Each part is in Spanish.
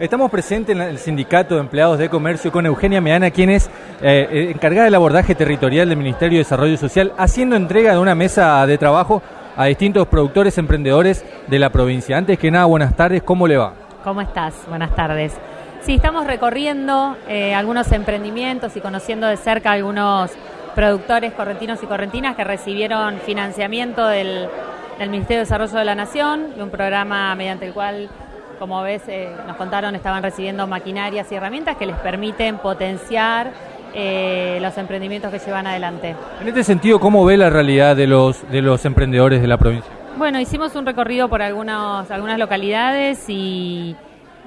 Estamos presentes en el Sindicato de Empleados de Comercio con Eugenia Meana, quien es eh, eh, encargada del abordaje territorial del Ministerio de Desarrollo Social, haciendo entrega de una mesa de trabajo a distintos productores emprendedores de la provincia. Antes que nada, buenas tardes, ¿cómo le va? ¿Cómo estás? Buenas tardes. Sí, estamos recorriendo eh, algunos emprendimientos y conociendo de cerca algunos productores correntinos y correntinas que recibieron financiamiento del, del Ministerio de Desarrollo de la Nación, de un programa mediante el cual como ves, eh, nos contaron, estaban recibiendo maquinarias y herramientas que les permiten potenciar eh, los emprendimientos que llevan adelante. En este sentido, ¿cómo ve la realidad de los, de los emprendedores de la provincia? Bueno, hicimos un recorrido por algunos, algunas localidades y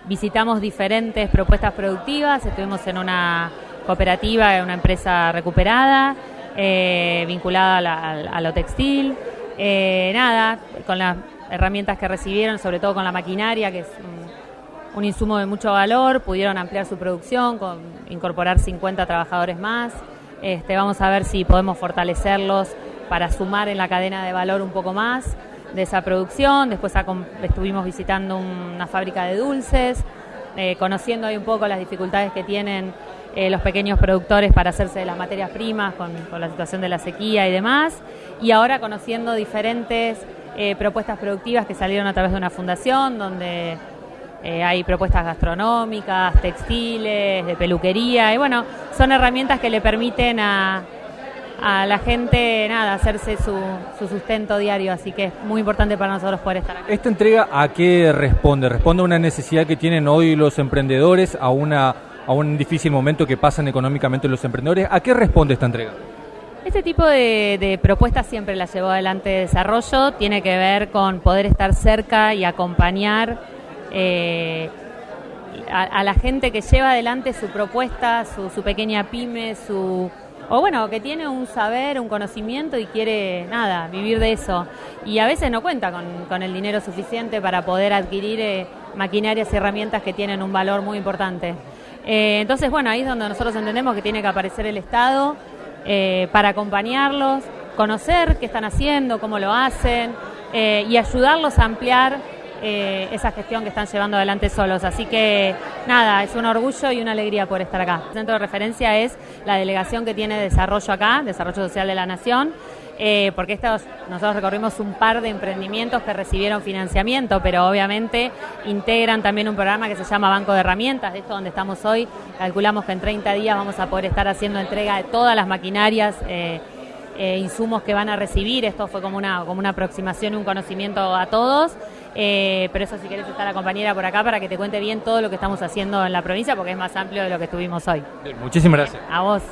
visitamos diferentes propuestas productivas. Estuvimos en una cooperativa, en una empresa recuperada, eh, vinculada a, lo textil. nada, con la herramientas que recibieron, sobre todo con la maquinaria, que es un, insumo de mucho valor, pudieron ampliar su producción, incorporar 50 trabajadores más. Este, vamos a ver si podemos fortalecerlos para sumar en la cadena de valor un poco más de esa producción. Después estuvimos visitando una fábrica de dulces, eh, conociendo ahí un poco las dificultades que tienen eh, los pequeños productores para hacerse de las materias primas con la situación de la sequía y demás. Y ahora conociendo diferentes eh, propuestas productivas que salieron a través de una fundación donde eh, hay propuestas gastronómicas, textiles, de peluquería y bueno, son herramientas que le permiten a, a la gente nada hacerse su, su, sustento diario, así que es muy importante para nosotros poder estar aquí. ¿Esta entrega a qué responde? ¿Responde a una necesidad que tienen hoy los emprendedores, a, una, a un difícil momento que pasan económicamente los emprendedores? ¿A qué responde esta entrega? Este tipo de, propuestas siempre las llevó adelante desarrollo, tiene que ver con poder estar cerca y acompañar eh, a, la gente que lleva adelante su propuesta, su, pequeña pyme, su o bueno, que tiene un saber, un conocimiento y quiere nada, vivir de eso. Y a veces no cuenta con, el dinero suficiente para poder adquirir eh, maquinarias y herramientas que tienen un valor muy importante. Eh, entonces, bueno, ahí es donde nosotros entendemos que tiene que aparecer el Estado eh, para acompañarlos, conocer qué están haciendo, cómo lo hacen eh, y ayudarlos a ampliar eh, esa gestión que están llevando adelante solos. Así que nada, es un orgullo y una alegría por estar acá. El centro de referencia es la delegación que tiene desarrollo acá, Desarrollo Social de la Nación, eh, porque estos, nosotros recorrimos un par de emprendimientos que recibieron financiamiento, pero obviamente integran también un programa que se llama Banco de Herramientas, de esto donde estamos hoy. Calculamos que en 30 días vamos a poder estar haciendo entrega de todas las maquinarias. Eh, eh, insumos que van a recibir, esto fue como una, como una aproximación y un conocimiento a todos, pero eso si querés estar la compañera por acá para que te cuente bien todo lo que estamos haciendo en la provincia porque es más amplio de lo que estuvimos hoy. Muchísimas gracias. A vos.